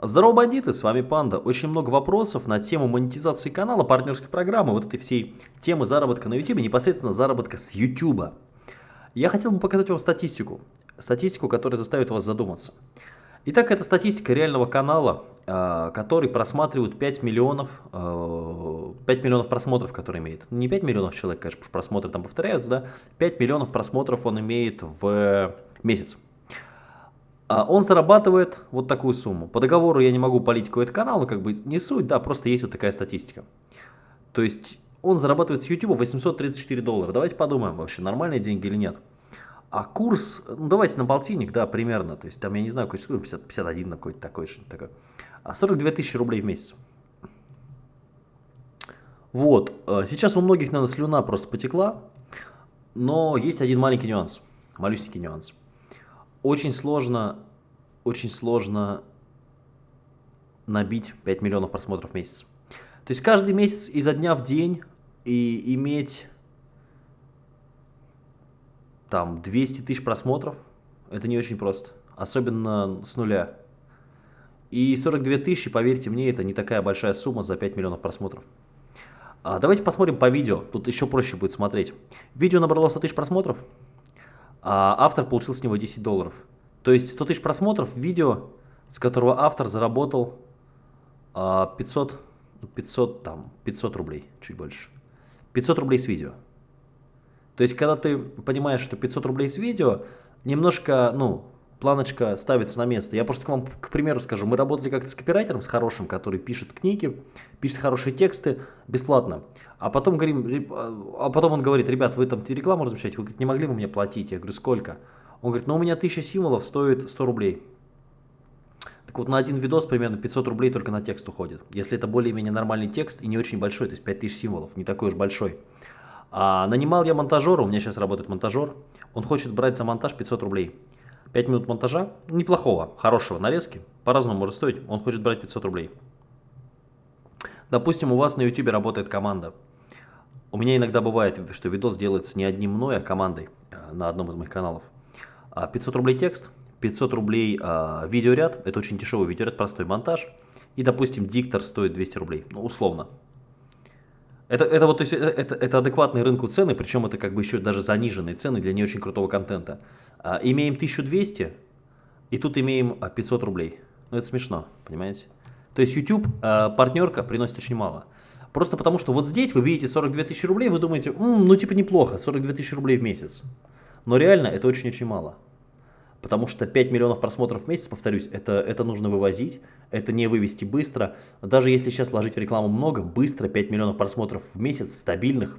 Здорово, бандиты, с вами Панда. Очень много вопросов на тему монетизации канала, партнерской программы, вот этой всей темы заработка на YouTube, непосредственно заработка с YouTube. Я хотел бы показать вам статистику, статистику, которая заставит вас задуматься. Итак, это статистика реального канала, а, который просматривает 5 миллионов, 5 а, миллионов просмотров, который имеет. Не 5 миллионов человек, конечно, просмотры там повторяются, да, 5 миллионов просмотров он имеет в месяц. А он зарабатывает вот такую сумму. По договору я не могу полить какой-то канал, но как бы не суть, да, просто есть вот такая статистика. То есть он зарабатывает с YouTube 834 доллара. Давайте подумаем, вообще нормальные деньги или нет. А курс, ну давайте на полтинник, да, примерно, то есть там, я не знаю, какой 50, 51 какой-то такой, что-то такое. А 42 тысячи рублей в месяц. Вот, э, сейчас у многих, наверное, слюна просто потекла, но есть один маленький нюанс, малюсенький нюанс очень сложно, очень сложно набить 5 миллионов просмотров в месяц. То есть каждый месяц изо дня в день и иметь там 200 тысяч просмотров, это не очень просто, особенно с нуля. И 42 тысячи, поверьте мне, это не такая большая сумма за 5 миллионов просмотров. А давайте посмотрим по видео, тут еще проще будет смотреть. Видео набрало 100 тысяч просмотров, а автор получил с него 10 долларов. То есть 100 тысяч просмотров видео, с которого автор заработал 500, 500, ну, там, 500 рублей, чуть больше. 500 рублей с видео. То есть, когда ты понимаешь, что 500 рублей с видео, немножко, ну, планочка ставится на место. Я просто к вам, к примеру, скажу, мы работали как-то с копирайтером, с хорошим, который пишет книги, пишет хорошие тексты бесплатно. А потом, говорим, а потом он говорит, ребят, вы там рекламу размещаете, вы не могли бы мне платить? Я говорю, сколько? Он говорит, ну у меня 1000 символов стоит 100 рублей. Так вот, на один видос примерно 500 рублей только на текст уходит. Если это более-менее нормальный текст и не очень большой, то есть 5000 символов, не такой уж большой. А нанимал я монтажера, у меня сейчас работает монтажер, он хочет брать за монтаж 500 рублей. 5 минут монтажа, неплохого, хорошего нарезки, по-разному может стоить, он хочет брать 500 рублей. Допустим, у вас на YouTube работает команда. У меня иногда бывает, что видос делается не одним мной, а командой э, на одном из моих каналов. 500 а, рублей текст, 500 рублей а, видеоряд, это очень дешевый видеоряд, простой монтаж. И, допустим, диктор стоит 200 рублей, ну, условно. Это, это, вот, то есть, это, это адекватные рынку цены, причем это как бы еще даже заниженные цены для не очень крутого контента. А, имеем 1200, и тут имеем 500 а, рублей. Ну, это смешно, понимаете? То есть YouTube а, партнерка приносит очень мало. Просто потому, что вот здесь вы видите 42 тысячи рублей, вы думаете, М, ну типа неплохо, 42 тысячи рублей в месяц. Но реально это очень-очень мало. Потому что 5 миллионов просмотров в месяц, повторюсь, это, это нужно вывозить, это не вывести быстро. Даже если сейчас вложить в рекламу много, быстро 5 миллионов просмотров в месяц, стабильных,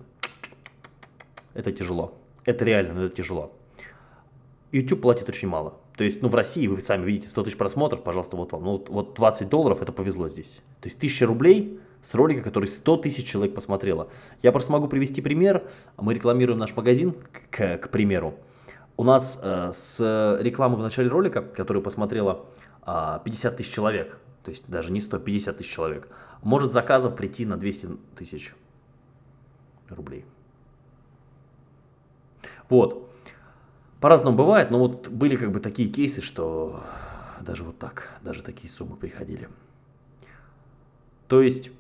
это тяжело. Это реально, но это тяжело. YouTube платит очень мало. То есть, ну, в России, вы сами видите, 100 тысяч просмотров, пожалуйста, вот вам. Ну, вот 20 долларов, это повезло здесь. То есть, 1000 рублей с ролика, который 100 тысяч человек посмотрело. Я просто могу привести пример. Мы рекламируем наш магазин, к, к примеру. У нас э, с рекламы в начале ролика, которую посмотрело 50 тысяч человек, то есть даже не 100, 50 тысяч человек, может заказов прийти на 200 тысяч рублей. Вот. По-разному бывает, но вот были как бы такие кейсы, что даже вот так, даже такие суммы приходили. То есть,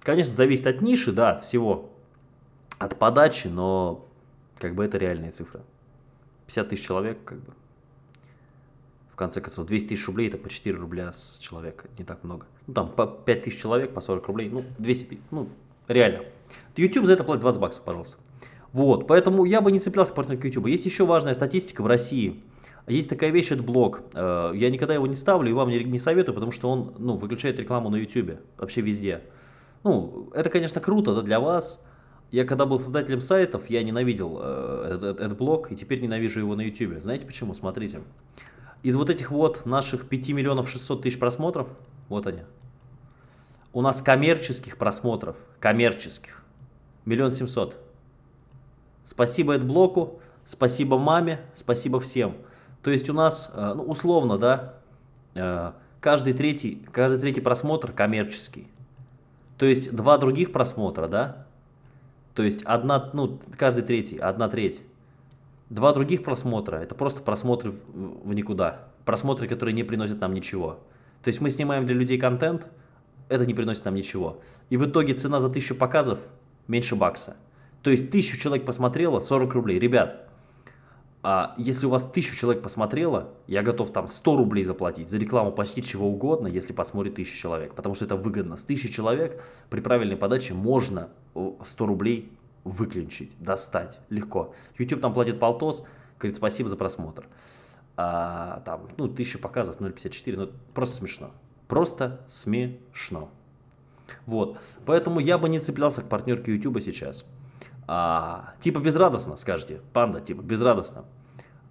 конечно, зависит от ниши, да, от всего, от подачи, но как бы это реальные цифры. 50 тысяч человек, как бы, в конце концов, 200 тысяч рублей, это по 4 рубля с человека, не так много. Ну, там, по 5 тысяч человек, по 40 рублей, ну, 200 тысяч, ну, реально. YouTube за это платит 20 баксов, пожалуйста. Вот, поэтому я бы не цеплялся к партнеру YouTube. Есть еще важная статистика в России. Есть такая вещь, это блог. Э, я никогда его не ставлю и вам не, советую, потому что он ну, выключает рекламу на YouTube, вообще везде. Ну, это, конечно, круто да, для вас. Я когда был создателем сайтов, я ненавидел э, этот блог, и теперь ненавижу его на YouTube. Знаете почему? Смотрите. Из вот этих вот наших 5 миллионов 600 тысяч просмотров, вот они, у нас коммерческих просмотров, коммерческих, миллион семьсот. Спасибо блоку, спасибо маме, спасибо всем. То есть у нас, э, ну, условно, да, э, каждый третий, каждый третий просмотр коммерческий. То есть два других просмотра, да, то есть одна, ну, каждый третий, одна треть. Два других просмотра, это просто просмотры в, никуда. просмотры, которые не приносят нам ничего. То есть мы снимаем для людей контент, это не приносит нам ничего. И в итоге цена за 1000 показов меньше бакса. То есть 1000 человек посмотрело, 40 рублей. Ребят, а если у вас 1000 человек посмотрело, я готов там 100 рублей заплатить за рекламу почти чего угодно, если посмотрит 1000 человек. Потому что это выгодно. С 1000 человек при правильной подаче можно 100 рублей выключить, достать легко. YouTube там платит полтос, говорит спасибо за просмотр. А, там, ну, 1000 показов, 0,54, ну, просто смешно. Просто смешно. Вот, поэтому я бы не цеплялся к партнерке YouTube сейчас. А, типа безрадостно, скажете, панда, типа безрадостно.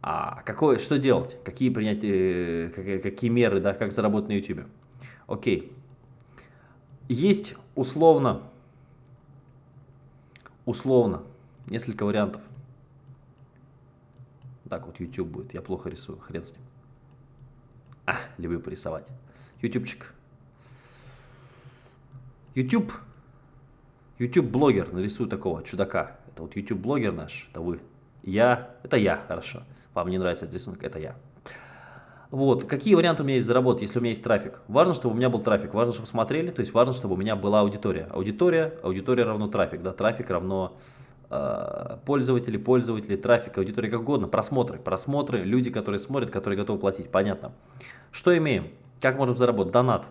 А какое, что делать? Какие принять, э, какие, какие меры, да, как заработать на YouTube? Окей. Есть условно, условно, несколько вариантов. Так вот YouTube будет, я плохо рисую, хрен с ним. А, люблю порисовать. Ютубчик. YouTube. YouTube-блогер, нарисую такого чудака. Это вот YouTube-блогер наш, это вы. Я, это я, хорошо. Вам не нравится этот рисунок, это я. Вот, какие варианты у меня есть заработать, если у меня есть трафик? Важно, чтобы у меня был трафик, важно, чтобы смотрели, то есть важно, чтобы у меня была аудитория. Аудитория, аудитория равно трафик, да, трафик равно э, пользователи, пользователи, трафик, аудитория, как угодно, просмотры, просмотры, люди, которые смотрят, которые готовы платить, понятно. Что имеем? Как можем заработать? Донат.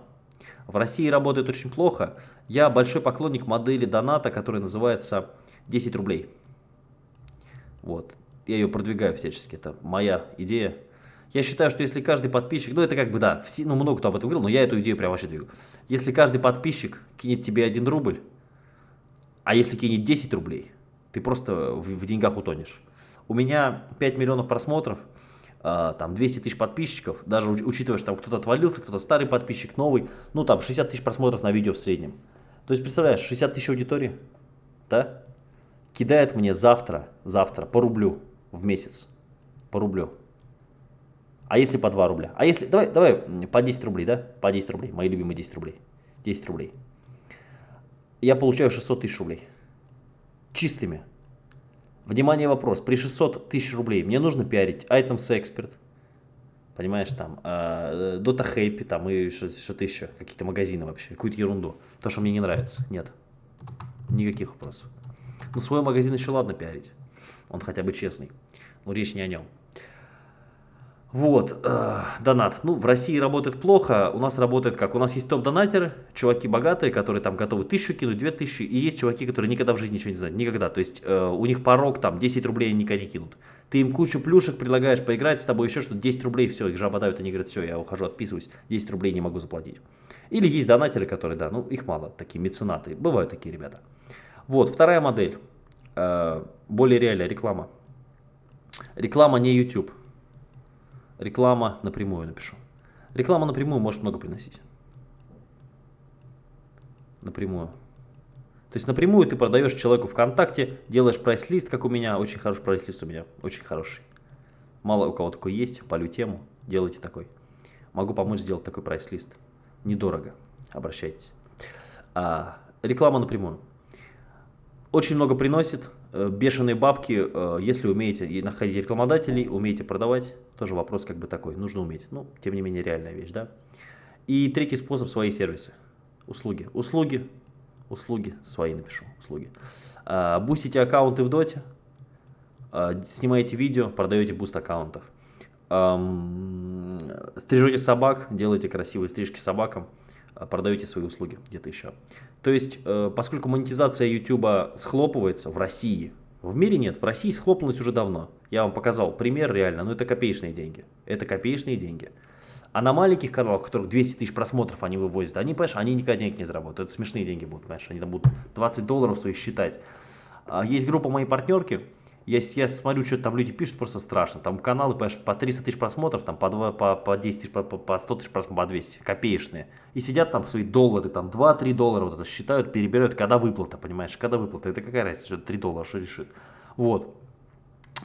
В России работает очень плохо. Я большой поклонник модели доната, которая называется 10 рублей. Вот. Я ее продвигаю всячески. Это моя идея. Я считаю, что если каждый подписчик, ну это как бы да, все, ну много кто об этом говорил, но я эту идею прям вообще двигаю. Если каждый подписчик кинет тебе 1 рубль, а если кинет 10 рублей, ты просто в, в деньгах утонешь. У меня 5 миллионов просмотров, а, там 200 тысяч подписчиков, даже учитывая, что там кто-то отвалился, кто-то старый подписчик, новый, ну там 60 тысяч просмотров на видео в среднем. То есть, представляешь, 60 тысяч аудитории, да, кидает мне завтра, завтра по рублю в месяц, по рублю. А если по 2 рубля? А если, давай, давай по 10 рублей, да, по 10 рублей, мои любимые 10 рублей, 10 рублей. Я получаю 600 тысяч рублей, чистыми. Внимание, вопрос. При 600 тысяч рублей мне нужно пиарить Items Expert, понимаешь, там, э, Dota Happy, там, и что-то еще, какие-то магазины вообще, какую-то ерунду. То, что мне не нравится. Нет. Никаких вопросов. Ну, свой магазин еще ладно пиарить. Он хотя бы честный. Но речь не о нем. Вот, э, донат. Ну, в России работает плохо, у нас работает как? У нас есть топ-донатеры, чуваки богатые, которые там готовы тысячу кинуть, две тысячи, и есть чуваки, которые никогда в жизни ничего не знают, никогда. То есть э, у них порог там 10 рублей они никогда не кинут. Ты им кучу плюшек предлагаешь поиграть с тобой, еще что-то, 10 рублей, все, их жаба давит, они говорят, все, я ухожу, отписываюсь, 10 рублей не могу заплатить. Или есть донатеры, которые, да, ну их мало, такие меценаты, бывают такие ребята. Вот, вторая модель, э, более реальная реклама. Реклама не YouTube. Реклама напрямую напишу. Реклама напрямую может много приносить. Напрямую. То есть напрямую ты продаешь человеку ВКонтакте, делаешь прайс-лист, как у меня, очень хороший прайс-лист у меня, очень хороший. Мало у кого такой есть, полю тему, делайте такой. Могу помочь сделать такой прайс-лист. Недорого, обращайтесь. А, реклама напрямую. Очень много приносит, бешеные бабки, э, если умеете находить рекламодателей, умеете продавать, тоже вопрос как бы такой, нужно уметь. Ну, тем не менее, реальная вещь, да. И третий способ – свои сервисы, услуги. Услуги, услуги, свои напишу, услуги. А, бустите аккаунты в доте, снимаете видео, продаете буст аккаунтов. Стрижете собак, делаете красивые стрижки собакам – Э, продаете свои услуги где-то еще. То есть, э, поскольку монетизация YouTube схлопывается в России, в мире нет, в России схлопнулась уже давно. Я вам показал пример реально, но это копеечные деньги. Это копеечные деньги. А на маленьких каналах, у которых 200 тысяч просмотров они вывозят, они, понимаешь, они никогда денег не заработают. Это смешные деньги будут, понимаешь, они там будут 20 долларов своих считать. А есть группа моей партнерки, я, я смотрю, что там люди пишут, просто страшно. Там каналы, понимаешь, по 300 тысяч просмотров, там по, 2, по, по 10 тысяч, по, по 100 тысяч просмотров, по 200, копеечные. И сидят там свои доллары, там 2-3 доллара вот это считают, перебирают, когда выплата, понимаешь, когда выплата. Это какая разница, что 3 доллара, что решит. Вот.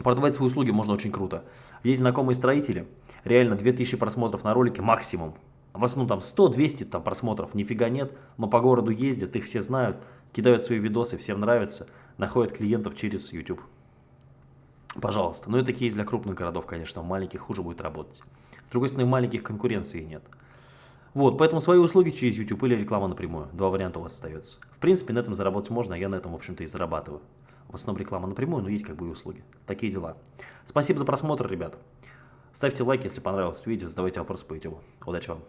Продавать свои услуги можно очень круто. Есть знакомые строители, реально 2000 просмотров на ролике максимум. В основном там 100-200 там просмотров, нифига нет, но по городу ездят, их все знают, кидают свои видосы, всем нравится, находят клиентов через YouTube. Пожалуйста. Но это кейс для крупных городов, конечно, в маленьких хуже будет работать. С другой стороны, маленьких конкуренции нет. Вот, поэтому свои услуги через YouTube или реклама напрямую. Два варианта у вас остается. В принципе, на этом заработать можно, а я на этом, в общем-то, и зарабатываю. В основном реклама напрямую, но есть как бы и услуги. Такие дела. Спасибо за просмотр, ребят. Ставьте лайк, если понравилось видео, задавайте вопросы по YouTube. Удачи вам!